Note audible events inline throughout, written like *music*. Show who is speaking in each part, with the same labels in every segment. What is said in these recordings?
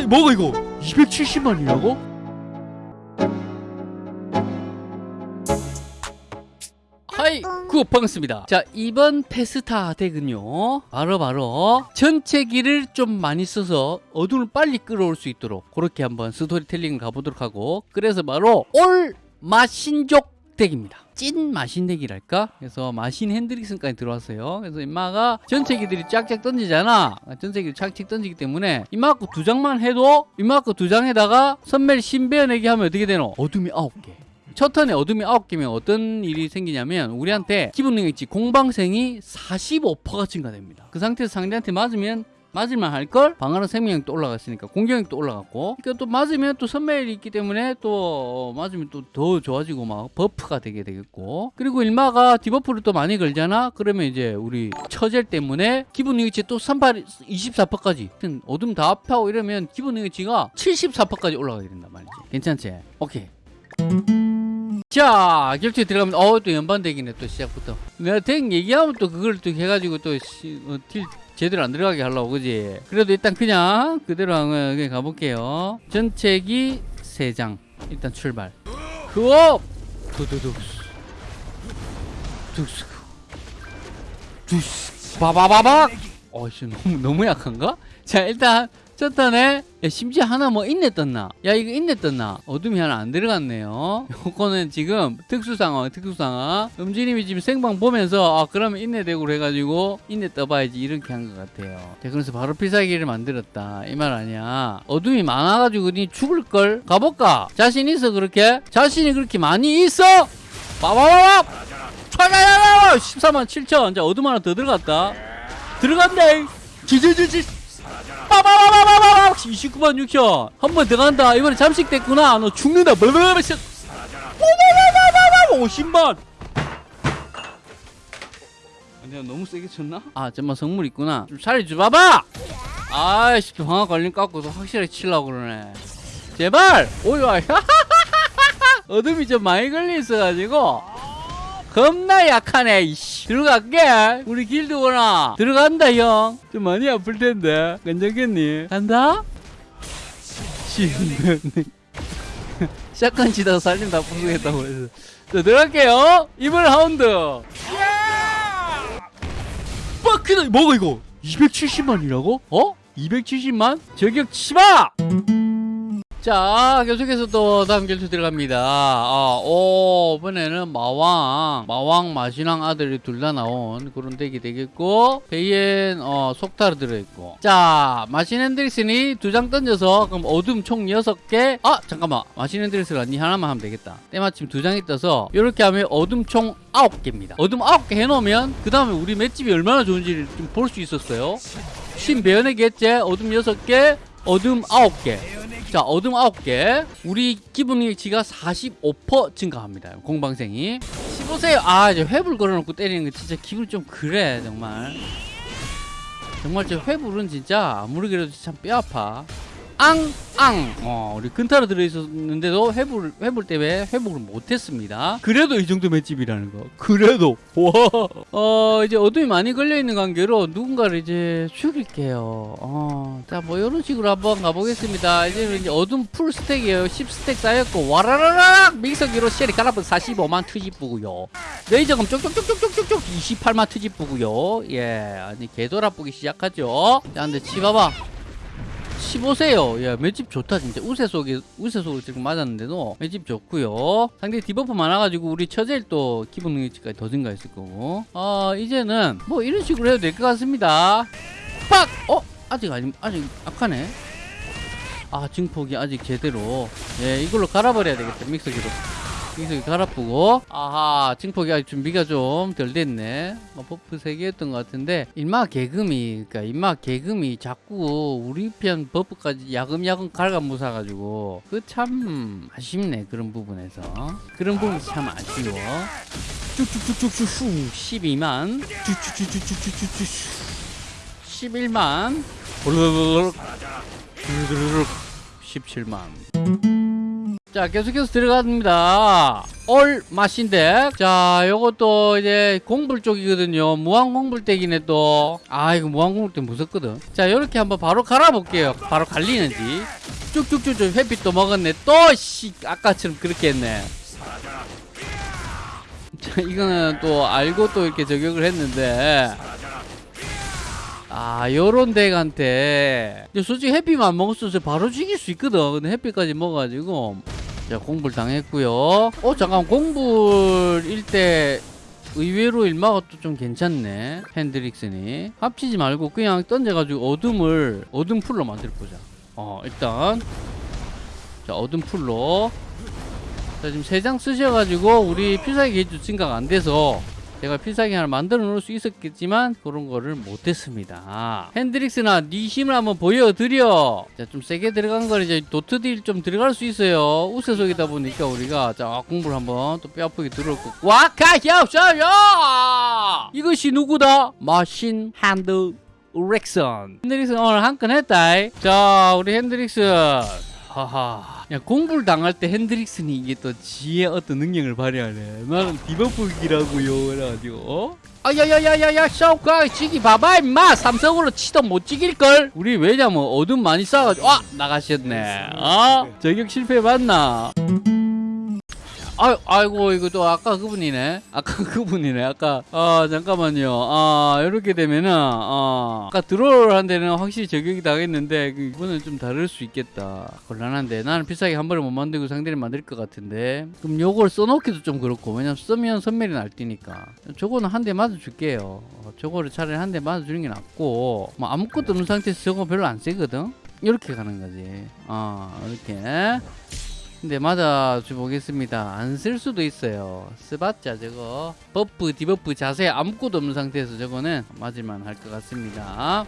Speaker 1: 크다 뭐가 이거 270만이라고? 하이고 반갑습니다 자 이번 페스타 deck은요 바로 바로 전체 기를 좀 많이 써서 어둠을 빨리 끌어올 수 있도록 그렇게 한번 스토리텔링을 가보도록 하고 그래서 바로 all 마신족 deck입니다. 찐 마신 deck이랄까? 그래서 마신 핸드릭슨까지 들어왔어요. 그래서 임마가 전체 기들이 쫙쫙 던지잖아. 전체 기를 착착 던지기 때문에 임마 거두 장만 해도 임마 거두 장에다가 선멜 신 베어내기 하면 어떻게 되노? 어둠이 아홉 개. 첫 턴에 어둠이 9개면 어떤 일이 생기냐면 우리한테 기본 능력치 공방생이 45%가 증가됩니다. 그 상태에서 상대한테 맞으면 맞을만 할걸? 방어력 생명력도 올라갔으니까 공격력도 올라갔고 그러니까 또 맞으면 또 선멸이 있기 때문에 또 맞으면 또 더 좋아지고 막 buff가 되게 되겠고 그리고 임마가 debuff를 또 많이 걸잖아? 그러면 이제 우리 처젤 때문에 기본 능력치 또 38, 24%까지 어둠 다 합하고 이러면 기본 능력치가 74%까지 올라가게 된단 말이지 괜찮지? 오케이 자 결투에 들어가면 어또 연반덱이네 또 시작부터 내가 덱 얘기하면 또 그걸 또 해가지고 또 시, 어, 딜 제대로 안 들어가게 하려고 그지? 그래도 일단 그냥 그대로 한번 가볼게요. 전체기 3장. 일단 출발. 그업 두두둑 둑스 두스 바바바박 어이씨 너무, 너무 약한가? 자 일단 첫 턴에 야, 심지어 하나 뭐 인내 떴나? 야 이거 인내 떴나? 어둠이 하나 안 들어갔네요 요거는 지금 특수상황 특수상황 음지님이 지금 생방 보면서 아 그러면 인내 대구로 해가지고 인내 떠봐야지 이렇게 한 것 같아요 자 그래서 바로 필살기를 만들었다 이 말 아니야 어둠이 많아가지고 니 죽을걸? 가볼까? 자신 있어 그렇게? 자신이 그렇게 많이 있어? 빠바바밥! 촤야야야! 14만 7천 자 어둠 하나 더 들어갔다 들어간다 지지지지 빠바바바바바 29만 6천 한번 들어간다 이번에 잠식됐구나 너 죽는다 블블블블 빠바바바바바 50만 내가 너무 세게 쳤나? 아 잠만 성물 있구나 좀 살려줘봐봐 아이씨 방아 걸림 깎고서 확실하게 치려고 그러네 제발 오이와 어둠이 좀 많이 걸려 있어가지고 겁나 약하네 들어갈게. 우리 길드구나 들어간다 형좀 많이 아플 텐데. 괜찮겠니? 간다? *laughs* 샷건 치다가 살림 다 부수겠다고 해서. 자 들어갈게요. 이번 라운드. 빡크다. 뭐가 이거? 270만이라고? 어? 270만? 저격 치마! 자 계속해서 또 다음 결투 들어갑니다. 아, 오 이번에는 마왕 마왕 마신왕 아들이 둘 다 나온 그런 덱이 되겠고 베이엔 어, 속타로 들어있고. 자 마신 핸드릭슨이 두 장 던져서 그럼 어둠 총 6개? 아 잠깐만. 마신 핸드릭슨가 니 하나만 하면 되겠다. 때마침 두 장이 떠서 이렇게 하면 어둠 총 9개입니다. 어둠 9개 해놓으면 그 다음에 우리 맷집이 얼마나 좋은지를 좀 볼 수 있었어요. 신배연의 개째 어둠 6개 어둠 9개 자 어둠 9개. 우리 기본 능력치가 45% 증가합니다. 공방생이. 15세요 아 이제 회불 걸어놓고 때리는 거 진짜 기분 좀 그래 정말. 정말 저 회불은 진짜 아무리 그래도 참 뼈아파 앙 앙. 어 우리 근타로 들어있었는데도 회불 회불 때문에 회복을 못했습니다. 그래도 이 정도 맷집이라는 거. 그래도. 와 어 이제 어둠이 많이 걸려있는 관계로 누군가를 이제 죽일게요. 어 자 뭐 이런 식으로 한번 가보겠습니다. 이제 이제 어둠 풀 스택이에요. 10스택 쌓였고 와라라락! 믹서기로 쉘이 갈아버 45만 투집부고요. 레이저검 쪽쪽쪽쪽쪽쪽 28만 투집부고요. 예 아니 개돌아보기 시작하죠. 자 근데 치봐봐 15세요. 야, 맷집 좋다, 진짜. 우세 속에, 우세 속을 지금 맞았는데도 맷집 좋고요 상대 디버프 많아가지고 우리 처제일 또 기본 능력치까지 더 증가했을 거고. 아, 이제는 뭐 이런 식으로 해도 될 것 같습니다. 빡! 어? 아직 아니, 아직 약하네. 아, 증폭이 아직 제대로. 예, 이걸로 갈아버려야 되겠다, 믹서기로. 믹서기 갈아쁘고. 아하, 증폭이 아직 준비가 좀 덜 됐네. 뭐, buff 3개였던 것 같은데, 인마 개금이, 그니까, 인마 개금이 자꾸 우리 편 buff까지 야금야금 갉아무사가지고, 그 참 아쉽네, 그런 부분에서. 그런 부분이 참 아쉬워. 쭉쭉쭉쭉쭉, 12만. 쭉쭉쭉쭉쭉쭉쭉. 11만. 블르르륵. 블르르륵. 17만. 자 계속해서 들어갑니다. 올 맛인데 자 요것도 이제 공불 쪽이거든요. 무한 공불대기네 또아 이거 무한 공불대 무섭거든. 자 요렇게 한번 바로 갈아볼게요. 바로 갈리는지. 쭉쭉쭉쭉 햇빛도 먹었네. 또 씨 아까처럼 그렇게 했네. 자 이거는 또 알고 또 이렇게 저격을 했는데. 아 요런 덱한테. 솔직히 햇빛만 먹었어도 바로 죽일 수 있거든. 근데 햇빛까지 먹어가지고 자 공불 당했고요. 어 잠깐 공불일 때 의외로 일마가 또 좀 괜찮네 핸드릭슨이. 합치지 말고 그냥 던져가지고 어둠을 어둠 풀로 만들어 보자. 어 일단. 자 어둠 풀로. 자 지금 세 장 쓰셔가지고 우리 필살기 게이지 증가가 안 돼서 제가 필살기 하나 만들어 놓을 수 있었겠지만 그런 거를 못했습니다. 핸드릭스나 네 힘을 한번 보여드려. 자 좀 세게 들어간 걸 이제 도트딜 좀 들어갈 수 있어요. 우세 속이다 보니까 우리가 자 공부를 한번 또 뼈아프게 들어올 거. 와카협샤야! 이것이 누구다? 마신 핸드 렉선 핸드릭스 오늘 한 건 했다 자 우리 핸드릭스 하하. 야, 공부를 당할 때 핸드릭슨이 이게 또 지의 어떤 능력을 발휘하네. 나는 디버프기라고요. 그래가지고, 어? 아야야야야야 샤오카 지기 봐봐 임마 삼성으로 치도 못 지길걸 우리 왜냐면 어둠 많이 쌓아가지고 아 나가셨네 어? 저격 실패 맞나 아, 아이고 이거 또 아까 그분이네. 아까 *laughs* 그분이네. 아까 아 잠깐만요. 아 이렇게 되면은 아 아까 드로를 한 데는 확실히 저격이 당했는데 그 이번엔 좀 다를 수 있겠다. 곤란한데. 나는 필살기 한 번에 못 만들고 상대를 만들 것 같은데. 그럼 요걸 써놓기도 좀 그렇고. 왜냐면 쓰면 선멸이 날뛰니까. 저거는 한 대 맞아줄게요. 어, 저거를 차라리 한 대 맞아주는 게 낫고. 뭐 아무것도 없는 상태에서 저거 별로 안 세거든? 이렇게 가는 거지. 어 이렇게 근데 맞아 보겠습니다. 안 쓸 수도 있어요. 쓰봤자 저거. buff debuff 자세 아무것도 없는 상태에서 저거는 맞을만 할 것 같습니다.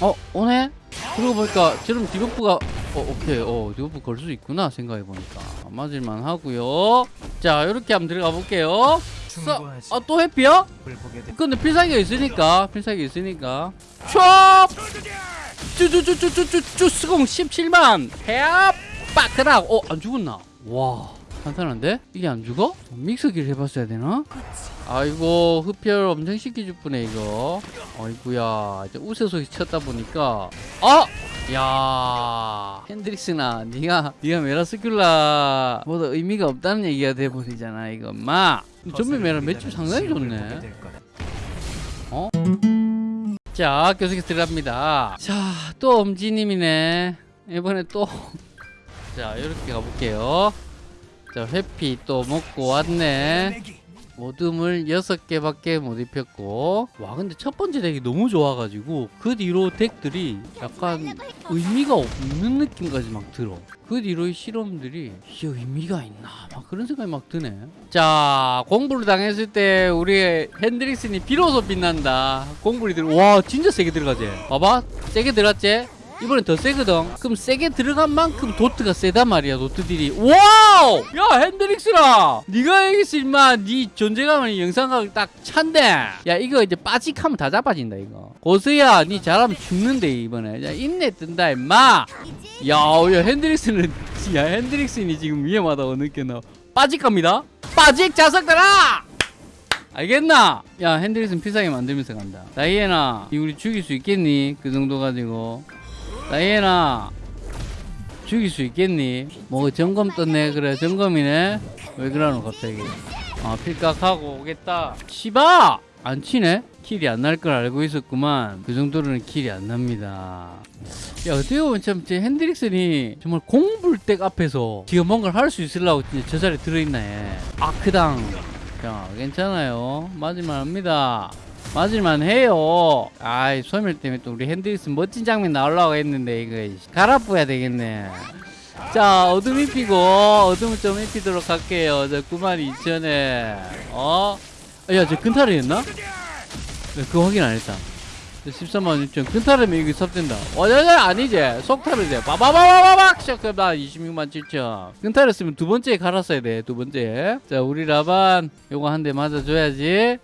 Speaker 1: 어 오네? 그러고 보니까 저럼 debuff가 어 오케이. 어 debuff 걸 수 있구나 생각해 보니까. 맞을만 하고요. 자 이렇게 한번 들어가 볼게요. 아또 해피야? 근데 필살기가 있으니까 필살기 있으니까. 촥 쭈쭈쭈쭈쭈쭈 스공 17만. 해압. 빠크락. 어 안 죽었나? 와 간단한데? 이게 안 죽어? 믹서기를 해봤어야 되나? 아이고 흡혈 엄청 시켜줄 뿐네 이거. 어이구야 이제 우세속이 쳤다 보니까. 아! 야 핸드릭스나 네가 네가 메라스큘라 보다 의미가 없다는 얘기가 돼버리잖아 이거 엄마. 좀비 메라 매출 상당히 좋네. 어? 자, 계속해서 들어갑니다. 자, 또 엄지님이네. 이번에 또. *laughs* 자, 이렇게 가볼게요. 자, 회피 또 먹고 왔네. 모둠을 6개밖에 못 입혔고. 와, 근데 첫 번째 덱이 너무 좋아가지고, 그 뒤로 덱들이 약간 의미가 없는 느낌까지 막 들어. 그 뒤로의 실험들이, 이게 의미가 있나? 막 그런 생각이 막 드네. 자, 공부를 당했을 때, 우리 핸드릭슨이 비로소 빛난다. 공부를 들, 와, 진짜 세게 들어가지? 봐봐. 세게 들어갔지? 이번엔 더 세거든. 그럼 세게 들어간 만큼 dot가 세단 말이야. dot deal이. wow! 야 핸드릭슨아. 네가 여기서 임마 네 존재감을 영상각 딱 찬데. 야 이거 이제 빠직하면 다 잡아진다 이거. 고수야, 네 잘하면 죽는데 이번에. 야 인내 뜬다 임마. 야, 야 핸드릭스는 *laughs* 야 핸드릭슨이 지금 위험하다고 느껴나. 빠직합니다. 빠직 자석들아! 알겠나? 야 핸드릭슨 필살기 만들면서 간다. 다이애나, 이 우리 죽일 수 있겠니? 그 정도 가지고. 다이애나 죽일 수 있겠니? 뭐 점검 떴네. 그래 점검이네. 왜 그러노 갑자기? 아 필각하고 오겠다. 치바! 안 치네? 킬이 안 날 걸 알고 있었구만. 그 정도로는 킬이 안 납니다. 야 어떻게 보면 참제 핸드릭슨이 정말 공불댁 앞에서 지금 뭔가를 할 수 있으려고 저 자리에 들어있나 해 아크당. 자 괜찮아요. 합니다 맞을만 해요. 아이 소멸 때문에 또 우리 핸드릭스 멋진 장면 나오려고 했는데 이거 갈아뿌야 되겠네. 자 어둠 입히고 어둠을 좀 입히도록 할게요. 저 92,000에 어? 야저 근탈을 했나? 네, 그거 확인 안 했다. 13만 6천 근탈하면 이게 섭된다. 어자자 아니지 속탈을 돼. 빠바바바바박 시작해봐 26만 7천. 근탈했으면 두 번째 갈았어야 돼. 두 번째. 자 우리 라반 요거 한 대 맞아줘야지.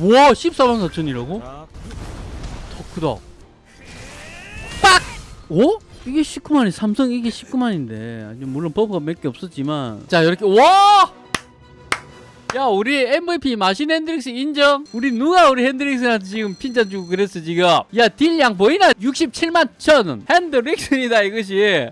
Speaker 1: 와 14만 4천이라고? 더 크다 빡! 오? 이게 19만이 삼성 이게 19만인데 물론 버프가 몇 개 없었지만 자 이렇게 와! 야 우리 MVP 마신 핸드릭스 인정? 우리 누가 우리 핸드릭스한테 지금 핀잔 주고 그랬어 지금 야 deal량 보이나? 67만 천원 핸드릭스이다 이것이